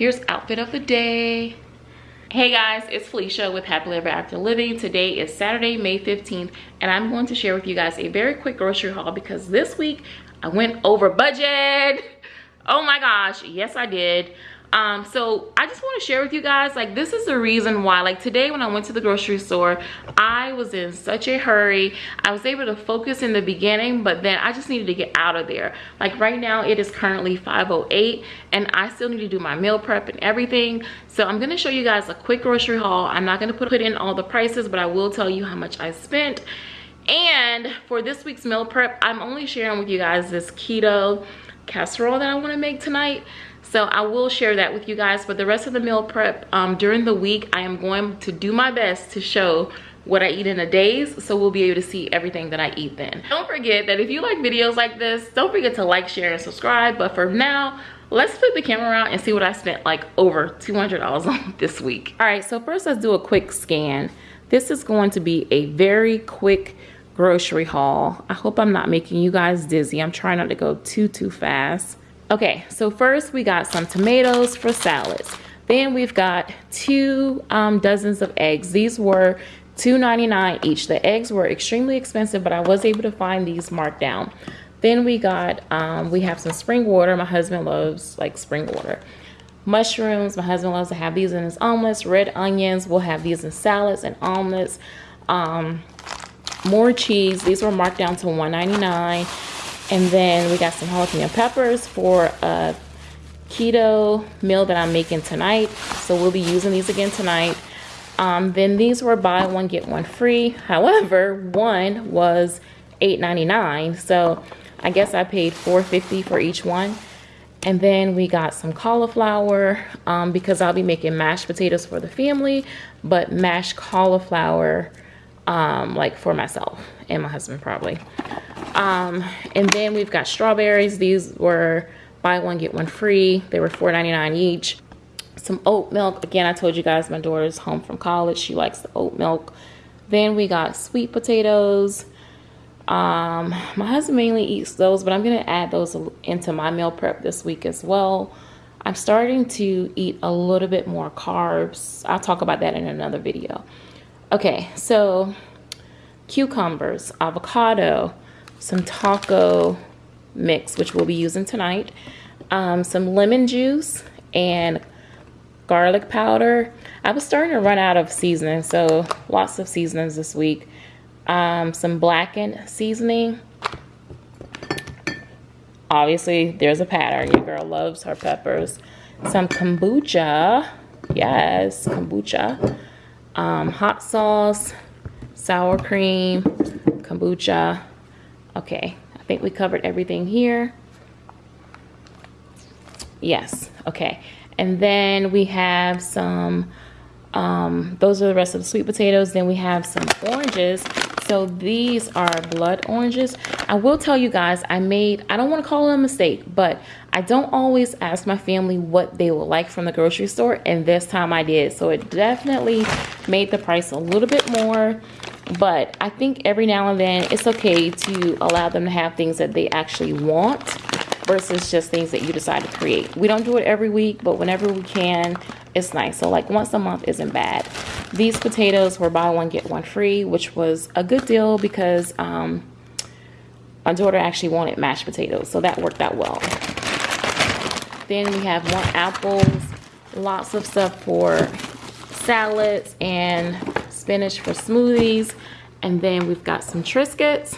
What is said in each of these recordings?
here's outfit of the day Hey guys, it's Felicia with Happily Ever After Living. Today is Saturday, May 15th, and I'm going to share with you guys a very quick grocery haul because this week I went over budget. Oh my gosh, yes I did um so i just want to share with you guys like this is the reason why like today when i went to the grocery store i was in such a hurry. I was able to focus in the beginning but then i just needed to get out of there. Like right now it is currently 508 and i still need to do my meal prep and everything. So i'm going to show you guys a quick grocery haul. I'm not going to put in all the prices but i will tell you how much i spent. And for this week's meal prep i'm only sharing with you guys this keto casserole that i want to make tonight so i will share that with you guys but the rest of the meal prep um, during the week i am going to do my best to show what i eat in a days so we'll be able to see everything that i eat then. Don't forget that if you like videos like this don't forget to like share and subscribe but for now let's flip the camera around and see what i spent like over 200 dollars on this week. All right so first let's do a quick scan. This is going to be a very quick grocery haul. I hope i'm not making you guys dizzy. I'm trying not to go too too fast Okay, so first we got some tomatoes for salads. Then we've got two um, dozens of eggs. These were $2.99 each. The eggs were extremely expensive, but I was able to find these marked down. Then we got, um, we have some spring water. My husband loves like spring water. Mushrooms, my husband loves to have these in his omelets. Red onions, we'll have these in salads and omelets. Um, more cheese, these were marked down to $1.99. And then we got some jalapeno peppers for a keto meal that I'm making tonight. So we'll be using these again tonight. Um, then these were buy one, get one free. However, one was $8.99. So I guess I paid $4.50 for each one. And then we got some cauliflower um, because I'll be making mashed potatoes for the family, but mashed cauliflower um, like for myself and my husband probably. Um, and then we've got strawberries. These were buy one, get one free. They were $4.99 each. Some oat milk. Again, I told you guys my daughter's home from college. She likes the oat milk. Then we got sweet potatoes. Um, my husband mainly eats those, but I'm going to add those into my meal prep this week as well. I'm starting to eat a little bit more carbs. I'll talk about that in another video. Okay, so cucumbers, avocado, some taco mix, which we'll be using tonight, um, some lemon juice, and garlic powder. I was starting to run out of seasoning, so lots of seasonings this week. Um, some blackened seasoning. Obviously, there's a pattern. Your girl loves her peppers. Some kombucha. Yes, kombucha. Um, hot sauce, sour cream, kombucha, Okay, I think we covered everything here. Yes, okay. And then we have some, um, those are the rest of the sweet potatoes. Then we have some oranges. So these are blood oranges. I will tell you guys, I made, I don't want to call it a mistake, but I don't always ask my family what they would like from the grocery store. And this time I did. So it definitely made the price a little bit more but I think every now and then it's okay to allow them to have things that they actually want versus just things that you decide to create. We don't do it every week, but whenever we can, it's nice. So like once a month isn't bad. These potatoes were buy one, get one free, which was a good deal because um, my daughter actually wanted mashed potatoes. So that worked out well. Then we have more apples, lots of stuff for salads and spinach for smoothies. And then we've got some Triscuits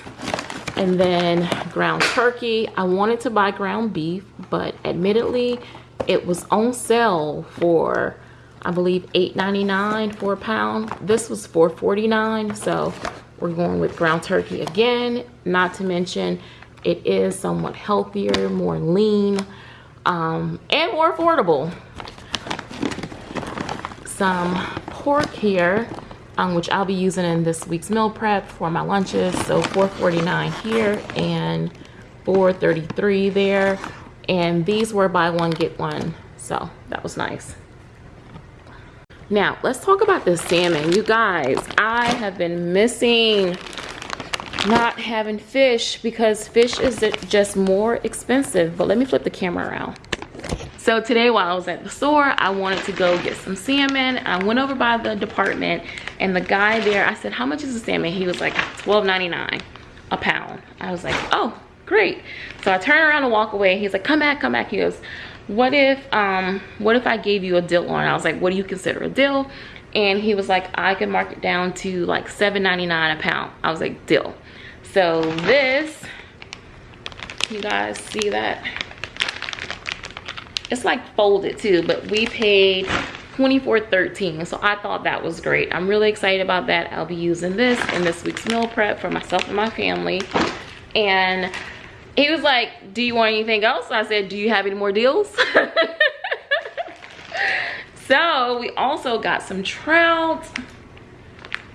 and then ground turkey. I wanted to buy ground beef, but admittedly, it was on sale for, I believe, $8.99 for a pound. This was $4.49, so we're going with ground turkey again. Not to mention, it is somewhat healthier, more lean, um, and more affordable. Some pork here um, which I'll be using in this week's meal prep for my lunches. So 4.49 here and 4.33 there. And these were buy one, get one. So that was nice. Now, let's talk about this salmon. You guys, I have been missing not having fish because fish is just more expensive. But let me flip the camera around. So today while I was at the store, I wanted to go get some salmon. I went over by the department and the guy there, I said, how much is the salmon? He was like $12.99 a pound. I was like, oh, great. So I turn around and walk away. He's like, come back, come back. He goes, what if, um, what if I gave you a deal on? I was like, what do you consider a deal? And he was like, I can mark it down to like $7.99 a pound. I was like, deal. So this, you guys see that? It's like folded too, but we paid 24.13 so i thought that was great. I'm really excited about that. I'll be using this in this week's meal prep for myself and my family. And he was like do you want anything else? I said do you have any more deals? So we also got some trout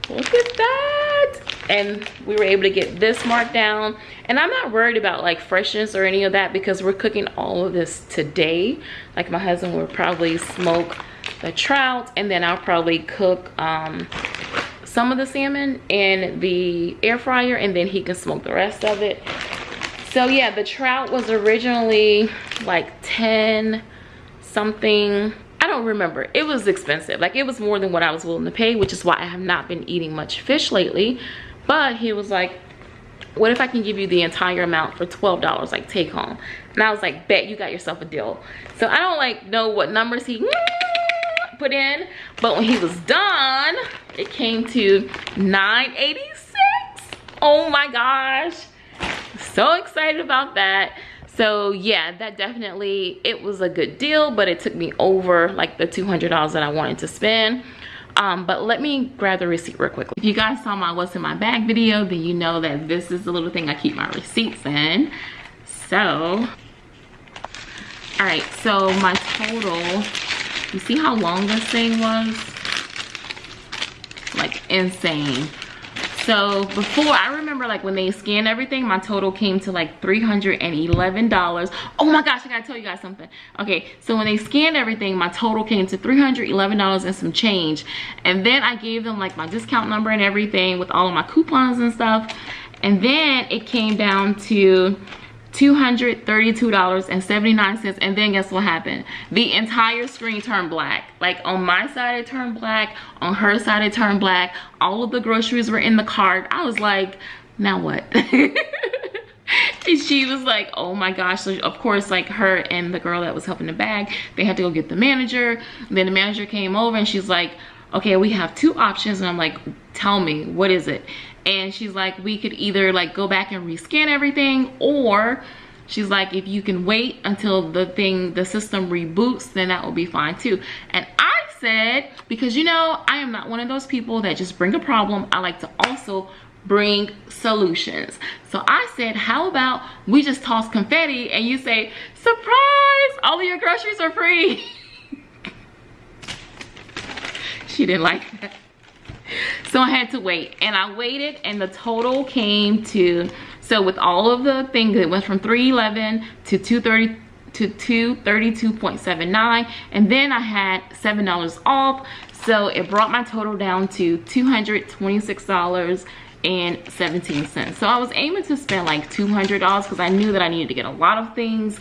look at that. And we were able to get this marked down. And i'm not worried about like freshness or any of that because we're cooking all of this today. Like my husband will probably smoke the trout and then i'll probably cook um, some of the salmon in the air fryer and then he can smoke the rest of it. So yeah the trout was originally like 10 something don't remember. It was expensive. Like it was more than what I was willing to pay, which is why I have not been eating much fish lately. But he was like, what if I can give you the entire amount for $12, like take home? And I was like, bet you got yourself a deal. So I don't like know what numbers he put in, but when he was done, it came to 986. Oh my gosh. So excited about that so yeah that definitely it was a good deal but it took me over like the $200 that I wanted to spend. Um, but let me grab the receipt real quickly if you guys saw my what's in my bag video then you know that this is the little thing I keep my receipts in. So all right so my total you see how long this thing was? Like insane so before i remember like when they scanned everything my total came to like 311 dollars. Oh my gosh i gotta tell you guys something. Okay so when they scanned everything my total came to 311 dollars and some change. And then i gave them like my discount number and everything with all of my coupons and stuff. And then it came down to $232.79 and then guess what happened? The entire screen turned black. Like on my side it turned black. On her side it turned black. All of the groceries were in the cart. I was like now what? And she was like oh my gosh. So of course like her and the girl that was helping the bag they had to go get the manager. Then the manager came over and she's like okay we have two options. And i'm like tell me what is it and she's like we could either like go back and rescan everything or she's like if you can wait until the thing the system reboots then that will be fine too. And i said because you know i am not one of those people that just bring a problem. I like to also bring solutions. So i said how about we just toss confetti and you say surprise! All of your groceries are free. She didn't like that so I had to wait and I waited and the total came to, so with all of the things, it went from 311 to 230 to 232.79 and then I had seven dollars off. So it brought my total down to 226 dollars and 17 cents. So I was aiming to spend like 200 dollars because I knew that I needed to get a lot of things.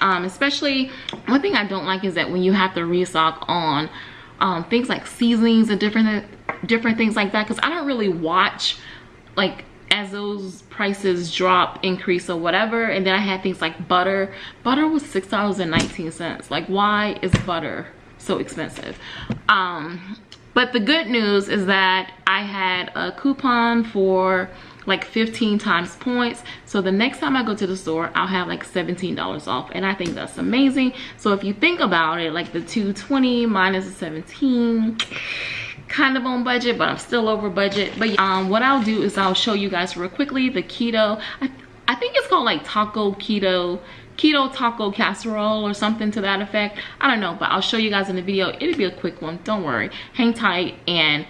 Um, especially one thing I don't like is that when you have to restock on um, things like seasonings and different different things like that because I don't really watch like as those prices drop increase or whatever and then I had things like butter. Butter was six dollars and 19 cents. Like why is butter so expensive? Um but the good news is that I had a coupon for like 15 times points. So the next time i go to the store i'll have like 17 dollars off and i think that's amazing. So if you think about it like the 220 minus the 17 kind of on budget but i'm still over budget. But um what i'll do is i'll show you guys real quickly the keto. I, I think it's called like taco keto keto taco casserole or something to that effect. I don't know but i'll show you guys in the video. It'll be a quick one. Don't worry. Hang tight and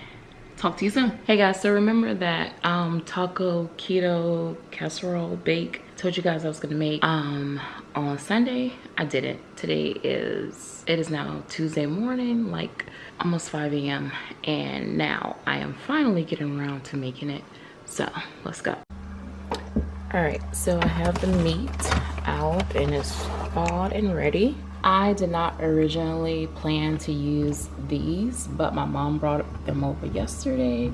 talk to you soon. Hey guys. So remember that um taco keto casserole bake told you guys i was gonna make um on sunday. I didn't. Today is it is now tuesday morning like almost 5 a.m and now i am finally getting around to making it. So let's go. All right so i have the meat out and it's thawed and ready. I did not originally plan to use these, but my mom brought them over yesterday.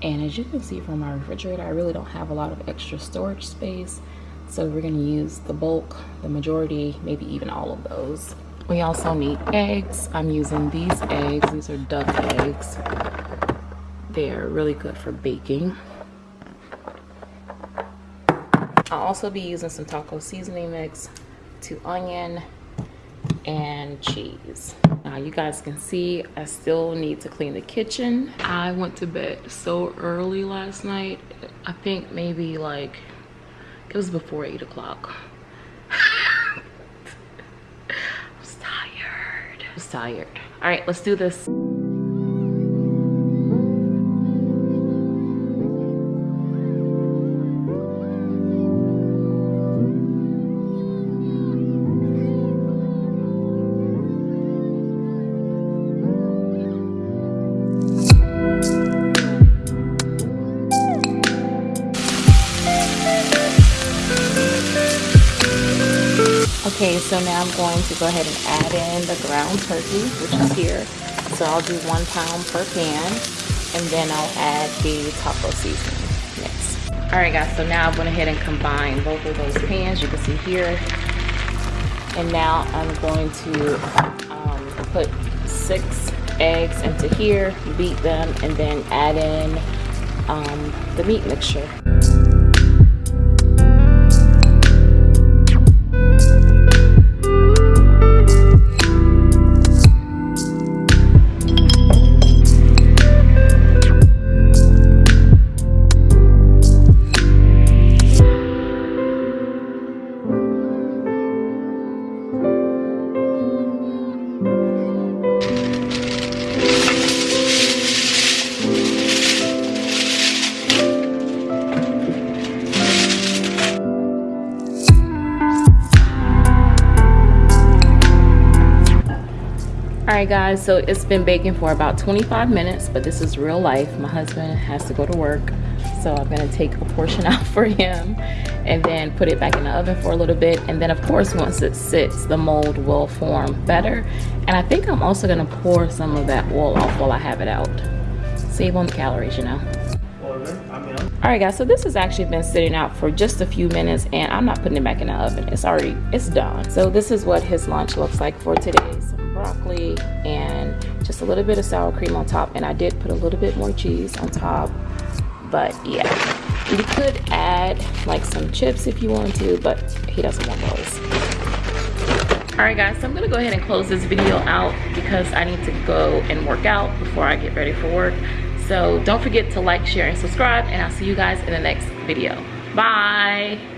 And as you can see from my refrigerator, I really don't have a lot of extra storage space. So we're gonna use the bulk, the majority, maybe even all of those. We also need eggs. I'm using these eggs. These are duck eggs. They're really good for baking. I'll also be using some taco seasoning mix, to onion, and cheese. Now you guys can see I still need to clean the kitchen. I went to bed so early last night. I think maybe like, it was before eight o'clock. I was tired. I was tired. All right, let's do this. Okay, so now I'm going to go ahead and add in the ground turkey, which is here. So I'll do one pound per pan, and then I'll add the taco seasoning next. All right, guys, so now I went ahead and combined both of those pans, you can see here. And now I'm going to um, put six eggs into here, beat them, and then add in um, the meat mixture. Right guys so it's been baking for about 25 minutes but this is real life. My husband has to go to work so i'm going to take a portion out for him and then put it back in the oven for a little bit. And then of course once it sits the mold will form better. And i think i'm also going to pour some of that oil off while i have it out. Save on the calories you know all right guys so this has actually been sitting out for just a few minutes and i'm not putting it back in the oven. It's already it's done. So this is what his lunch looks like for today some broccoli and just a little bit of sour cream on top. And I did put a little bit more cheese on top but yeah. You could add like some chips if you want to but he doesn't want those. All right guys so i'm gonna go ahead and close this video out because i need to go and work out before i get ready for work so don't forget to like share and subscribe and i'll see you guys in the next video. Bye